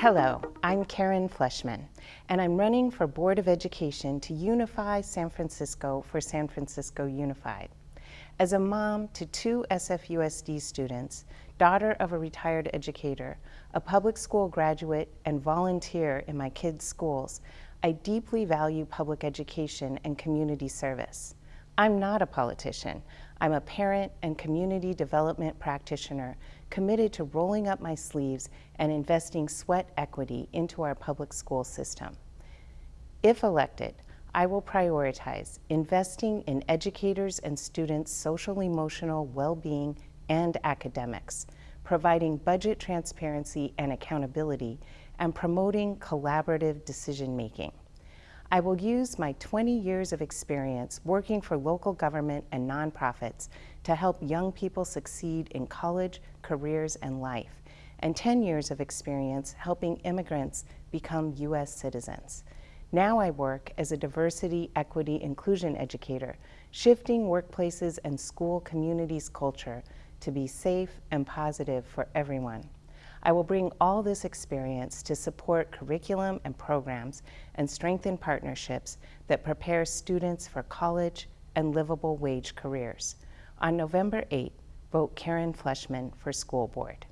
Hello, I'm Karen Fleshman, and I'm running for Board of Education to unify San Francisco for San Francisco Unified. As a mom to two SFUSD students, daughter of a retired educator, a public school graduate, and volunteer in my kids' schools, I deeply value public education and community service. I'm not a politician. I'm a parent and community development practitioner committed to rolling up my sleeves and investing sweat equity into our public school system. If elected, I will prioritize investing in educators and students' social emotional well-being and academics, providing budget transparency and accountability, and promoting collaborative decision-making. I will use my 20 years of experience working for local government and nonprofits to help young people succeed in college, careers, and life, and 10 years of experience helping immigrants become U.S. citizens. Now I work as a diversity, equity, inclusion educator, shifting workplaces and school communities' culture to be safe and positive for everyone. I will bring all this experience to support curriculum and programs and strengthen partnerships that prepare students for college and livable wage careers. On November 8, vote Karen Fleshman for school board.